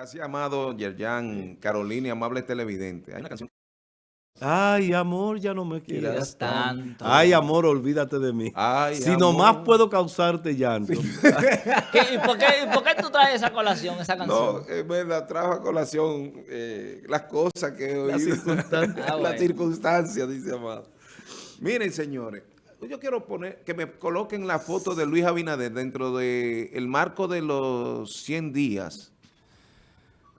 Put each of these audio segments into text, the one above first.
Gracias, amado Yerjan, Carolina y amable televidente. Hay una canción. Ay, amor, ya no me quieras tanto. Ay, amor, olvídate de mí. Ay, si amor. nomás puedo causarte llanto. ¿Qué- y, por qué, y por qué tú traes esa colación, esa canción? No, es verdad, trajo a colación eh, las cosas que he oído. Las circunstancias. Ah, Las bueno. circunstancias, dice Amado. Miren, señores, yo quiero poner, que me coloquen la foto de Luis Abinader dentro del marco de los 100 días,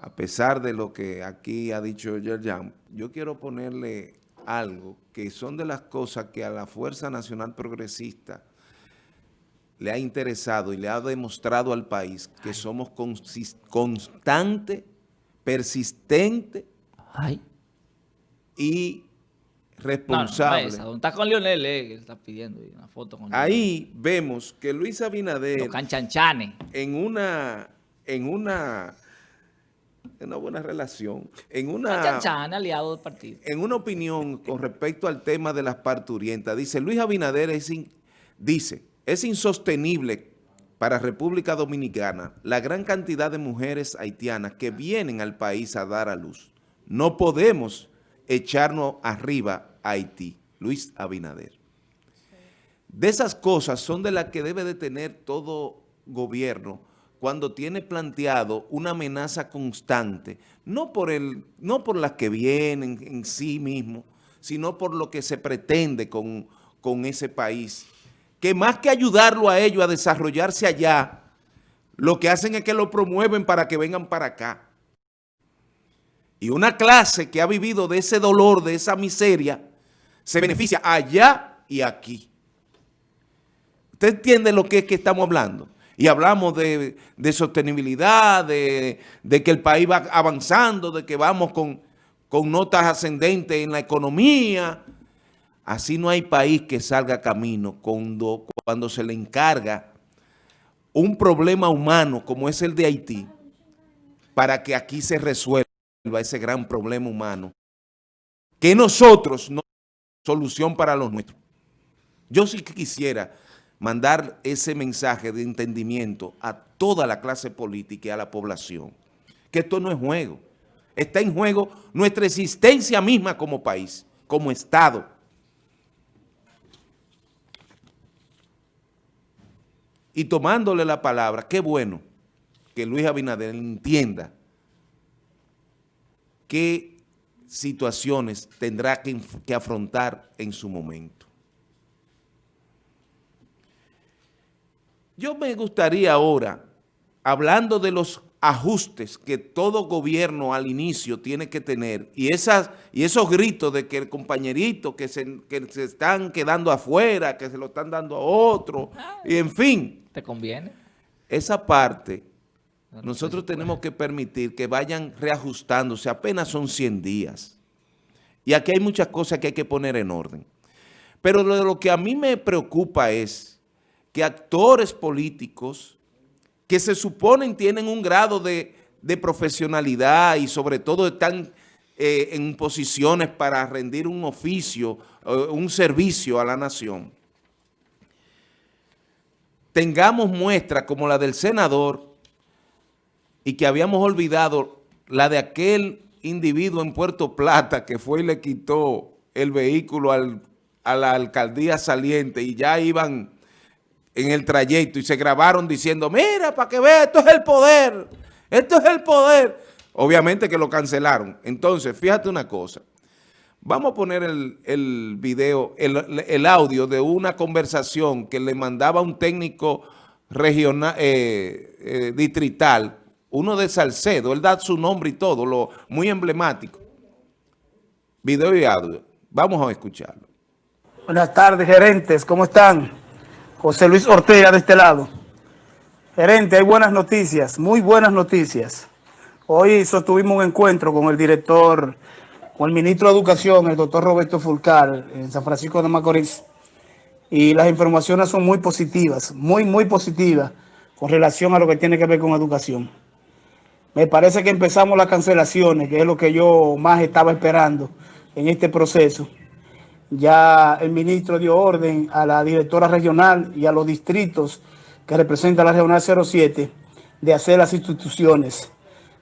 a pesar de lo que aquí ha dicho Yerjan, yo quiero ponerle algo que son de las cosas que a la Fuerza Nacional Progresista le ha interesado y le ha demostrado al país que somos constante, persistente Ay. y No, no, no, responsable. está con Lionel, eh, que está pidiendo una foto con Ahí vemos que Luis Abinader Los canchanchanes. en una, en una, una buena relación, en una, aliado del partido. en una opinión con respecto al tema de las parturientas, dice Luis Abinader es in- dice, es insostenible para República Dominicana la gran cantidad de mujeres haitianas que vienen al país a dar a luz. No podemos echarnos arriba a Haití. Luis Abinader. De esas cosas son de las que debe de tener todo gobierno cuando tiene planteado una amenaza constante, no por, el, no por las que vienen en sí mismo, sino por lo que se pretende con, con ese país. Que más que ayudarlo a ellos a desarrollarse allá, lo que hacen es que lo promueven para que vengan para acá. Y una clase que ha vivido de ese dolor, de esa miseria, se beneficia allá y aquí. ¿Usted entiende lo que es que estamos hablando? Y hablamos de, sostenibilidad, de, que el país va avanzando, de que vamos con, notas ascendentes en la economía. Así no hay país que salga camino cuando, cuando se le encarga un problema humano como es el de Haití para que aquí se resuelva ese gran problema humano. Que nosotros no solución para los nuestros. Yo sí que quisiera mandar ese mensaje de entendimiento a toda la clase política y a la población, que esto no es juego. Está en juego nuestra existencia misma como país, como Estado. Y tomándole la palabra, qué bueno que Luis Abinader entienda qué situaciones tendrá que, que afrontar en su momento. Yo me gustaría ahora, hablando de los ajustes que todo gobierno al inicio tiene que tener y, esas, y esos gritos de que el compañerito que se, que se están quedando afuera, que se lo están dando a otro, y en fin, ¿Te conviene? esa parte No, no nosotros tenemos que permitir que vayan reajustándose, apenas son 100 días. Y aquí hay muchas cosas que hay que poner en orden. Pero lo, lo que a mí me preocupa es que actores políticos que se suponen tienen un grado de, profesionalidad y sobre todo están eh, en posiciones para rendir un oficio, eh, un servicio a la nación, tengamos muestra como la del senador y que habíamos olvidado la de aquel individuo en Puerto Plata que fue y le quitó el vehículo al- a la alcaldía saliente y ya iban en el trayecto y se grabaron diciendo, mira, para que vea, esto es el poder, esto es el poder. Obviamente que lo cancelaron. Entonces, fíjate una cosa. Vamos a poner el, video, el, el audio de una conversación que le mandaba un técnico regional, eh, eh, distrital, uno de Salcedo, él da su nombre y todo, lo muy emblemático. Video y audio. Vamos a escucharlo. Buenas tardes, gerentes, ¿cómo están? José Luis Ortega de este lado. Gerente, hay buenas noticias, muy buenas noticias. Hoy sostuvimos un encuentro con el director, con el ministro de Educación, el doctor Roberto Fulcar, en San Francisco de Macorís. Y las informaciones son muy positivas, muy, muy positivas con relación a lo que tiene que ver con educación. Me parece que empezamos las cancelaciones, que es lo que yo más estaba esperando en este proceso. Ya el ministro dio orden a la directora regional y a los distritos que representan la regional 07 de hacer las instituciones.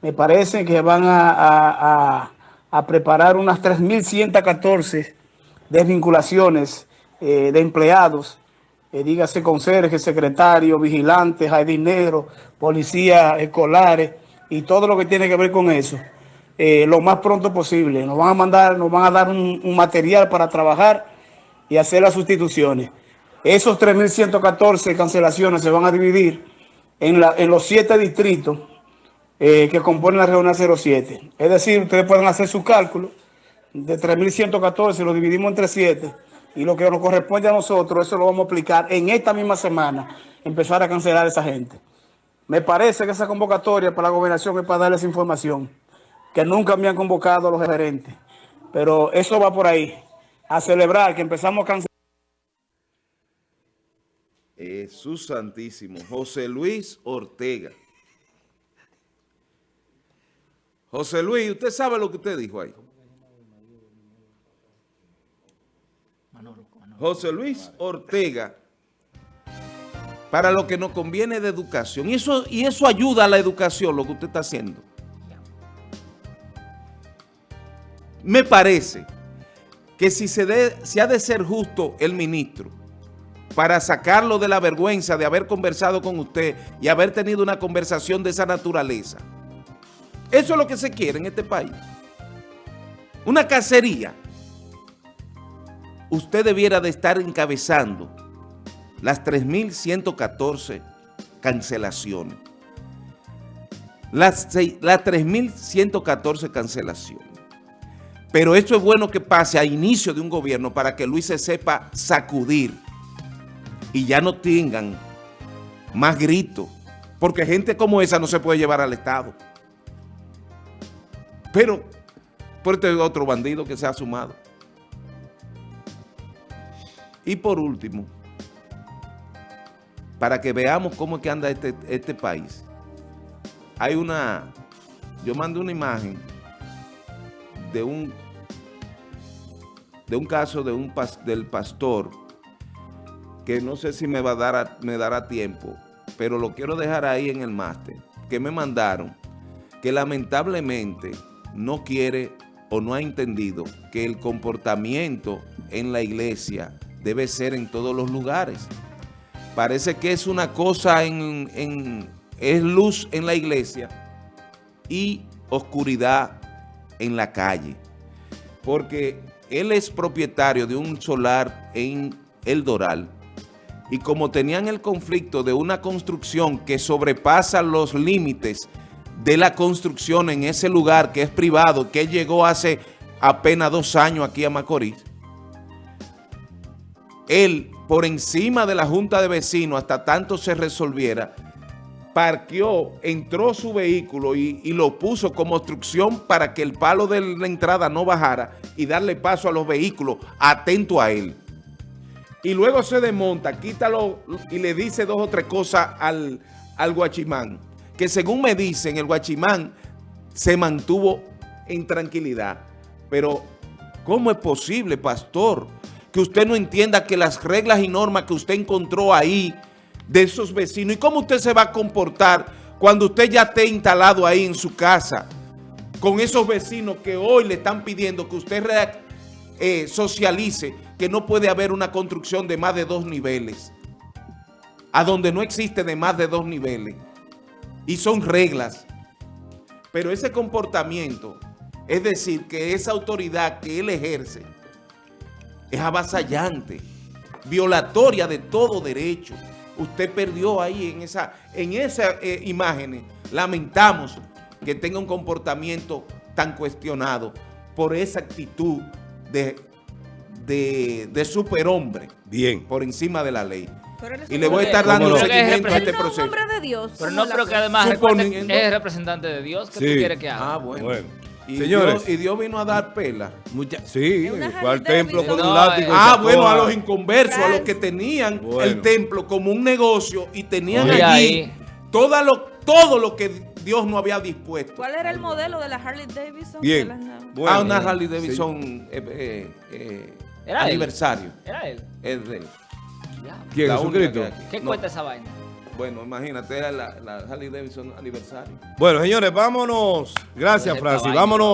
Me parece que van a, a- a- a preparar unas 3.114 desvinculaciones eh, de empleados, eh, dígase conserje, secretario, vigilantes, jardineros, policías escolares y todo lo que tiene que ver con eso, eh, lo más pronto posible. Nos van a mandar, nos van a dar un, material para trabajar y hacer las sustituciones. Esos 3.114 cancelaciones se van a dividir en, los siete distritos eh, que componen la regional 07. Es decir, ustedes pueden hacer su cálculo de 3.114, lo dividimos entre 7 y lo que nos corresponde a nosotros, eso lo vamos a aplicar en esta misma semana, empezar a cancelar a esa gente. Me parece que esa convocatoria para la gobernación es para darles información, que nunca me han convocado a los gerentes, pero eso va por ahí, a celebrar que empezamos a cancelar. Jesús Santísimo. José Luis Ortega. José Luis, ¿usted sabe lo que usted dijo ahí? José Luis Ortega, para lo que nos conviene de educación. Y eso, y eso ayuda a la educación, lo que usted está haciendo. Me parece que si se, ha de ser justo el ministro para sacarlo de la vergüenza de haber conversado con usted y haber tenido una conversación de esa naturaleza. Eso es lo que se quiere en este país. Una cacería. Usted debiera de estar encabezando las 3.114 cancelaciones. Las, las 3.114 cancelaciones. Pero esto es bueno que pase a inicio de un gobierno para que Luis se sepa sacudir y ya no tengan más gritos, porque gente como esa no se puede llevar al Estado. Pero, por este otro bandido que se ha sumado. Y por último, para que veamos cómo es que anda este, este país, hay una, yo mandé una imagen de un, de un caso de un del pastor que no sé si me va a dar me dará tiempo, pero lo quiero dejar ahí en el máster, que me mandaron, que lamentablemente no quiere o no ha entendido que el comportamiento en la iglesia debe ser en todos los lugares. Parece que es una cosa en, en- es luz en la iglesia y oscuridad en la calle. Porque él es propietario de un solar en El Doral. Y como tenían el conflicto de una construcción que sobrepasa los límites de la construcción en ese lugar que es privado, que llegó hace apenas dos años aquí a Macorís, él, por encima de la Junta de Vecinos, hasta tanto se resolviera, parqueó, entró su vehículo y, y lo puso como obstrucción para que el palo de la entrada no bajara y darle paso a los vehículos, atento a él. Y luego se desmonta, quítalo y le dice dos o tres cosas al, al guachimán, que según me dicen, el guachimán se mantuvo en tranquilidad. Pero, ¿cómo es posible, pastor, que usted no entienda que las reglas y normas que usted encontró ahí de esos vecinos, y cómo usted se va a comportar cuando usted ya esté instalado ahí en su casa, con esos vecinos que hoy le están pidiendo que usted eh, socialice que no puede haber una construcción de más de dos niveles, a donde no existe de más de dos niveles, y son reglas. Pero ese comportamiento, es decir, que esa autoridad que él ejerce, es avasallante, violatoria de todo derecho. Usted perdió ahí en esa, en esas eh, imágenes. Lamentamos que tenga un comportamiento tan cuestionado por esa actitud de, de, de superhombre Bien. por encima de la ley. Y le voy a estar ¿Cómo dando seguimiento a este proceso. de Dios. Pero no, pero que además es representante de Dios. ¿Qué Sí. tú quieres que haga? Ah, bueno. Bueno. Y, Señores. Dios, y Dios vino a dar pela. Mucha- sí, fue al templo con un látigo. eh. Ah, bueno, a los inconversos, a los que tenían Bueno. el templo como un negocio y tenían Oye, allí ahí. lo, todo lo que Dios no había dispuesto. ¿Cuál era el modelo de la Harley Davidson? Bien. Las- Bueno, ah, una bien. Harley Davidson eh, eh, eh, Era él. aniversario. Era él. Es de él. ¿Quién? Jesucristo. ¿Qué No. cuesta esa vaina? Bueno, imagínate, era la, la Harley Davidson aniversario. Bueno, señores, vámonos. Gracias, Francis. Vámonos.